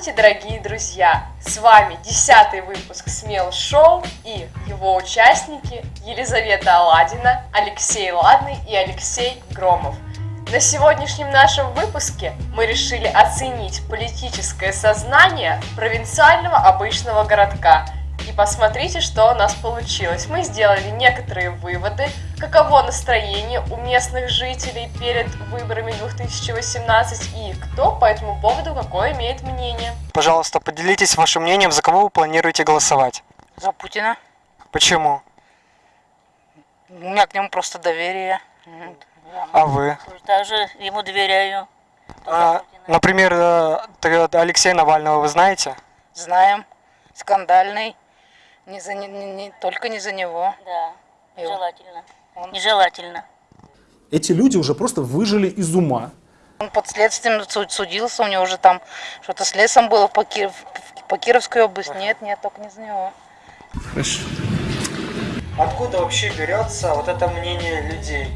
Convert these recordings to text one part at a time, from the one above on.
Здравствуйте, дорогие друзья! С вами десятый выпуск Смел Шоу и его участники Елизавета Аладина, Алексей Ладный и Алексей Громов. На сегодняшнем нашем выпуске мы решили оценить политическое сознание провинциального обычного городка – и посмотрите, что у нас получилось. Мы сделали некоторые выводы, каково настроение у местных жителей перед выборами 2018 и кто по этому поводу какое имеет мнение. Пожалуйста, поделитесь вашим мнением, за кого вы планируете голосовать. За Путина. Почему? У меня к нему просто доверие. А вы? Также ему доверяю. А, например, э, Алексея Навального вы знаете? Знаем. Скандальный. Не за, не, не, только не за него. Да, нежелательно. Он... Нежелательно. Эти люди уже просто выжили из ума. Он под следствием судился, у него уже там что-то с лесом было по, Киров, по Кировской области. Нет, нет, только не за него. Хорошо. Откуда вообще берется вот это мнение людей?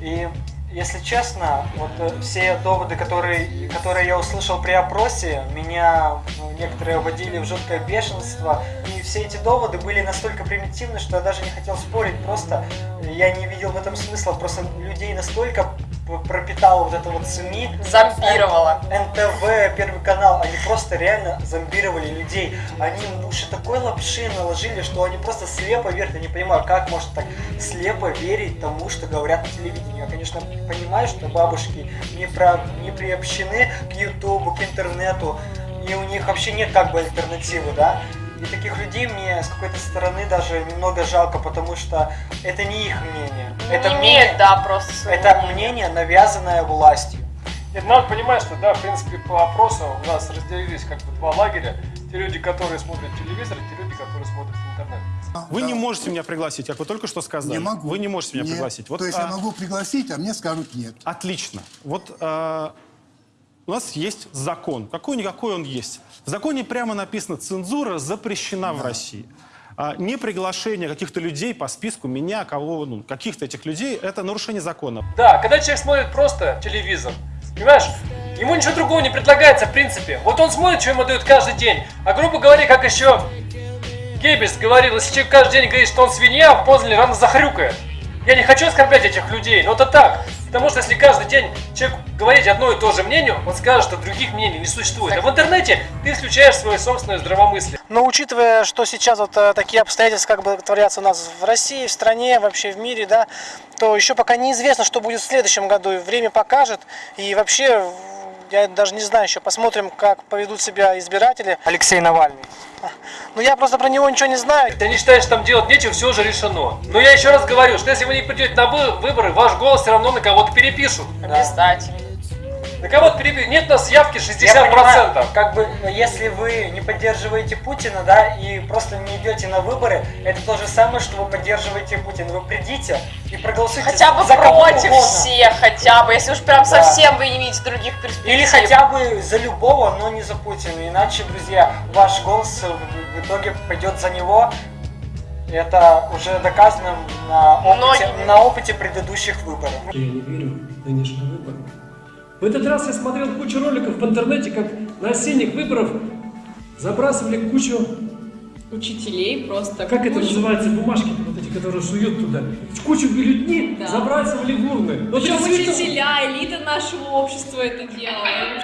И если честно, вот э, все доводы, которые, которые я услышал при опросе, меня ну, некоторые вводили в жуткое бешенство. И все эти доводы были настолько примитивны, что я даже не хотел спорить. Просто я не видел в этом смысла. Просто людей настолько пропитала вот это вот СМИ. Зомбировала. НТВ, Первый канал, они просто реально зомбировали людей. Они уши такой лапши наложили, что они просто слепо верят. Я не понимаю, как можно так слепо верить тому, что говорят на телевидении. Я, конечно, понимаю, что бабушки не, про, не приобщены к Ютубу, к интернету, и у них вообще нет как бы альтернативы, да? И таких людей мне с какой-то стороны даже немного жалко, потому что это не их мнение. Это не мнение, имеет, да, просто Это мнение. мнение, навязанное властью. Нет, надо понимать, что, да, в принципе, по опросу у нас разделились как бы два лагеря. Те люди, которые смотрят телевизор, и те люди, которые смотрят интернет. Вы да. не можете меня пригласить, как вы только что сказали. Не могу. Вы не можете меня нет. пригласить. Вот, То есть а... я могу пригласить, а мне скажут нет. Отлично. Вот а, у нас есть закон. Какой-никакой он есть. В законе прямо написано, цензура запрещена да. в России. А не приглашение каких-то людей по списку меня, кого, ну, каких-то этих людей, это нарушение закона. Да, когда человек смотрит просто телевизор, понимаешь, ему ничего другого не предлагается в принципе. Вот он смотрит, что ему дают каждый день. А грубо говоря, как еще Геббельс говорил, если человек каждый день говорит, что он свинья, в Познане рано захрюкает. Я не хочу оскорблять этих людей, но это так. Потому что если каждый день человек говорить одно и то же мнение, он скажет, что других мнений не существует. А в интернете ты исключаешь свое собственное здравомыслие. Но учитывая, что сейчас вот э, такие обстоятельства как бы творятся у нас в России, в стране, вообще в мире, да, то еще пока неизвестно, что будет в следующем году. Время покажет. И вообще, я даже не знаю еще, посмотрим, как поведут себя избиратели. Алексей Навальный. Ну я просто про него ничего не знаю. Ты не считаешь, что там делать нечего, все уже решено. Но я еще раз говорю, что если вы не придете на выборы, ваш голос все равно на кого-то перепишут. Обязательно. На кого-то перебили. Нет у нас явки 60%. Я понимаю, как бы, если вы не поддерживаете Путина, да, и просто не идете на выборы, это то же самое, что вы поддерживаете Путина. Вы придите и проголосуйте хотя бы за против всех, хотя бы, если уж прям да. совсем вы не видите других перспектив. Или хотя бы за любого, но не за Путина. Иначе, друзья, ваш голос в итоге пойдет за него, это уже доказано на опыте, Но... на опыте предыдущих выборов. Я не верю в нынешние выборы. В этот раз я смотрел кучу роликов в интернете, как на осенних выборах забрасывали кучу... Учителей просто. Как кучу... это называется? Бумажки вот эти, которые суют туда. Кучу бюллетней да. забрасывали в урны. Причем вот учителя, элита нашего общества это делала.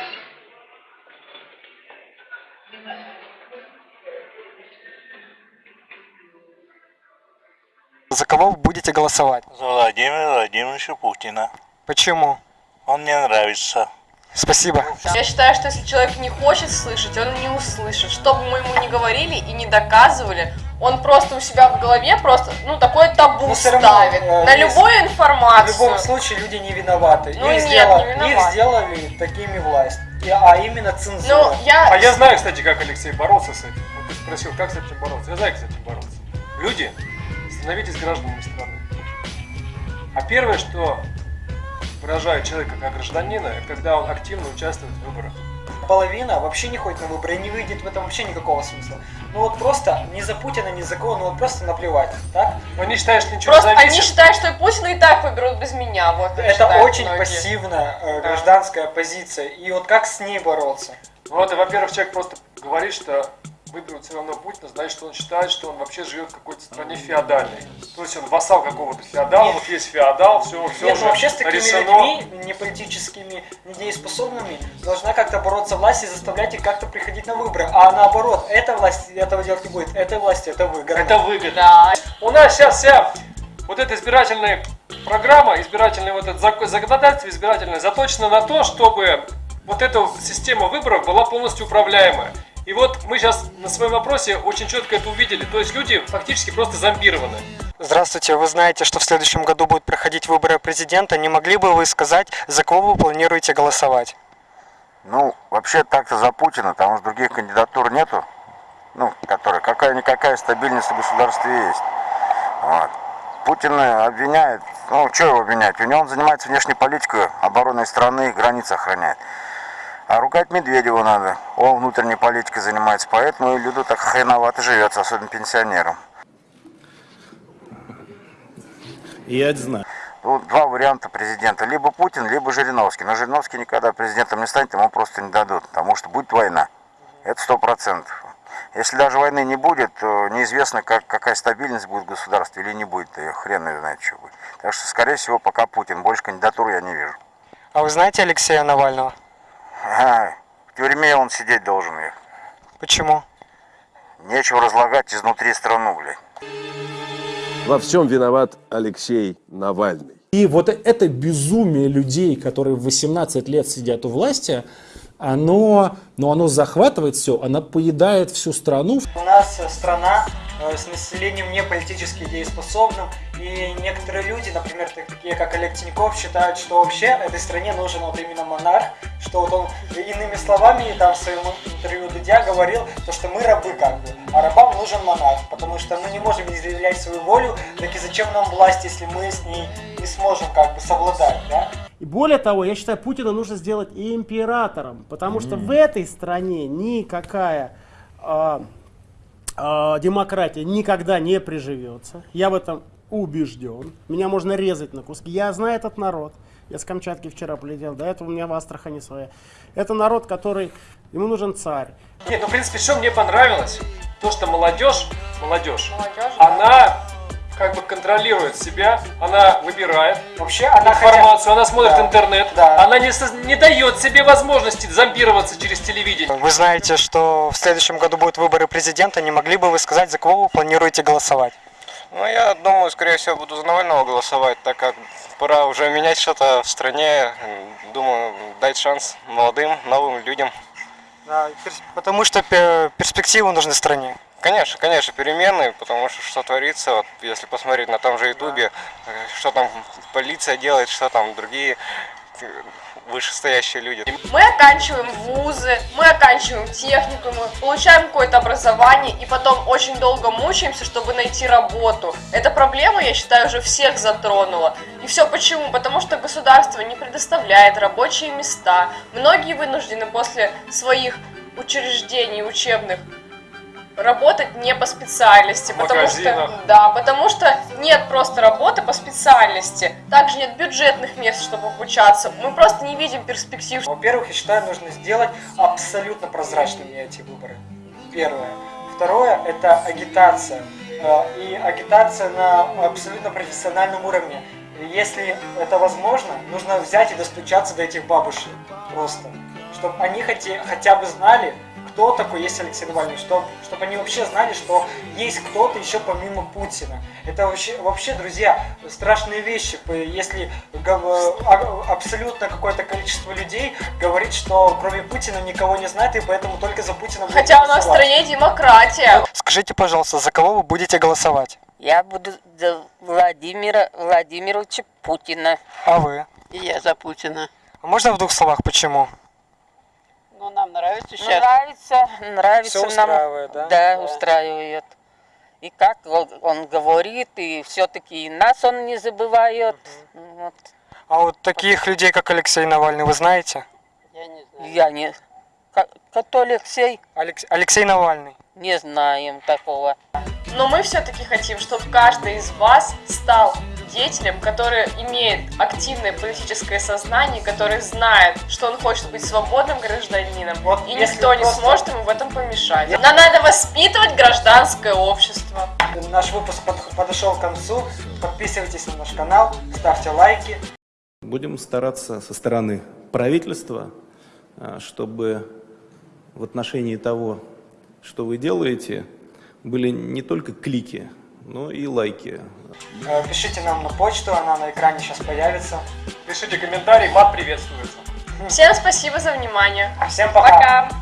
За кого вы будете голосовать? За Владимира Владимировича Путина. Почему? Он мне нравится. Спасибо. Я считаю, что если человек не хочет слышать, он не услышит. Что бы мы ему не говорили и не доказывали, он просто у себя в голове просто, ну, такое табу Но ставит равно, э, на любую информацию. В любом случае люди не виноваты. Ну, их, нет, сделали, не виноваты. их сделали такими власть. А именно цензура. Ну, я... А я знаю, кстати, как Алексей боролся с этим. Вот ты спросил, как с этим бороться. Я знаю, как с этим бороться. Люди, становитесь гражданами страны. А первое, что выражаю человека как гражданина, когда он активно участвует в выборах. Половина вообще не ходит на выборы, не выйдет в этом вообще никакого смысла. Ну вот просто ни за Путина, ни за кого, ну вот просто наплевать, так? Они считают, что ничего просто не зависит. они считают, что и Путина и так выберут без меня. Вот, Это очень многие. пассивная э, гражданская да. позиция. И вот как с ней бороться? Ну, это, во-первых, человек просто говорит, что выберут все равно Путина, значит, что он считает, что он вообще живет в какой-то стране феодальной. То есть он вассал какого-то феодала, Нет. вот есть феодал, все, все Нет, уже ну вообще с такими решено. людьми, не политическими, недееспособными, должна как-то бороться власть и заставлять их как-то приходить на выборы. А наоборот, эта власть этого делать не будет, этой власти это выгодно. Это выгодно. Да. У нас сейчас вся вот эта избирательная программа, избирательное вот это зак- законодательство избирательное заточено на то, чтобы вот эта система выборов была полностью управляемая. И вот мы сейчас на своем вопросе очень четко это увидели. То есть люди фактически просто зомбированы. Здравствуйте, вы знаете, что в следующем году будут проходить выборы президента. Не могли бы вы сказать, за кого вы планируете голосовать? Ну, вообще так-то за Путина, потому что других кандидатур нету, ну, которые какая-никакая стабильность в государстве есть. Вот. Путина обвиняет, ну, что его обвинять? У него он занимается внешней политикой, обороной страны, границы охраняет. А ругать Медведева надо, он внутренней политикой занимается, поэтому и люду так хреновато живется, особенно пенсионерам. Я это знаю. Тут два варианта президента. Либо Путин, либо Жириновский. Но Жириновский никогда президентом не станет, ему просто не дадут. Потому что будет война. Это сто процентов. Если даже войны не будет, то неизвестно, как, какая стабильность будет в государстве или не будет. И хрен его знает, что будет. Так что, скорее всего, пока Путин. Больше кандидатур я не вижу. А вы знаете Алексея Навального? Ага, в тюрьме он сидеть должен. их. Почему? Нечего разлагать изнутри страну, блядь. Во всем виноват Алексей Навальный. И вот это безумие людей, которые в 18 лет сидят у власти, оно, ну, оно захватывает все, оно поедает всю страну. У нас страна с населением не политически дееспособным, и некоторые люди, например, так- такие как Олег Тиньков, считают, что вообще этой стране нужен вот именно монарх, что вот он, иными словами, там в своем интервью Дудя говорил, то, что мы рабы как бы, а рабам нужен монарх, потому что мы не можем изъявлять свою волю, так и зачем нам власть, если мы с ней не сможем как бы совладать, да? И более того, я считаю, Путина нужно сделать и императором, потому что в этой стране никакая а, а, демократия никогда не приживется. Я в этом убежден. Меня можно резать на куски. Я знаю этот народ. Я с Камчатки вчера полетел, до этого у меня в Астрахани своя. Это народ, который, ему нужен царь. Нет, ну, в принципе, что мне понравилось, то, что молодежь, молодежь, Молодежь, она как бы контролирует себя, она выбирает Вообще она информацию, она смотрит Да, интернет, да. она не, не дает себе возможности зомбироваться через телевидение. Вы знаете, что в следующем году будут выборы президента. Не могли бы вы сказать, за кого вы планируете голосовать? Ну, я думаю, скорее всего, буду за Навального голосовать, так как пора уже менять что-то в стране. Думаю, дать шанс молодым, новым людям. Да, потому что пе- перспективы нужны стране. Конечно, конечно, перемены, потому что что творится, вот, если посмотреть на том же Ютубе, э, что там полиция делает, что там другие э, вышестоящие люди. Мы оканчиваем вузы, мы оканчиваем техникумы, получаем какое-то образование и потом очень долго мучаемся, чтобы найти работу. Эта проблема, я считаю, уже всех затронула. И все почему? Потому что государство не предоставляет рабочие места. Многие вынуждены после своих учреждений учебных работать не по специальности, В потому что магазинах. да, потому что нет просто работы по специальности, также нет бюджетных мест, чтобы обучаться. Мы просто не видим перспектив. Во-первых, я считаю, нужно сделать абсолютно прозрачными эти выборы. Первое. Второе – это агитация. Э, И агитация на абсолютно профессиональном уровне. Если это возможно, нужно взять и достучаться до этих бабушек просто. Чтобы они хотя бы знали, кто такой есть Алексей Навальный, чтобы, чтобы они вообще знали, что есть кто-то еще помимо Путина. Это вообще, вообще, друзья, страшные вещи. Если а- абсолютно какое-то количество людей говорит, что кроме Путина никого не знает, и поэтому только за Путина будут Хотя у нас в голосовать. стране демократия. Скажите, пожалуйста, за кого вы будете голосовать? Я буду за Владимира Владимировича Путина. А вы? И я за Путина. А можно в двух словах почему? Ну, нам нравится сейчас. Нравится, нравится Всё нам. устраивает, да? Да, устраивает. И как он, он говорит, и все-таки нас он не забывает. Вот. А вот таких людей, как Алексей Навальный, вы знаете? Я не знаю. Я не... Кто Алексей? Алекс- Алексей Навальный. Не знаем такого. Но мы все-таки хотим, чтобы каждый из вас стал деятелем, который имеет активное политическое сознание, который знает, что он хочет быть свободным гражданином, Вот и никто не просто- сможет ему в этом помешать. Нам надо воспитывать гражданское общество. Наш выпуск под- подошел к концу. Подписывайтесь на наш канал, ставьте лайки. Будем стараться со стороны правительства, а, чтобы в отношении того, что вы делаете, были не только клики, но и лайки. Э, Пишите нам на почту, она на экране сейчас появится. Пишите комментарии, мат приветствуется. Всем спасибо за внимание. Всем пока. Пока.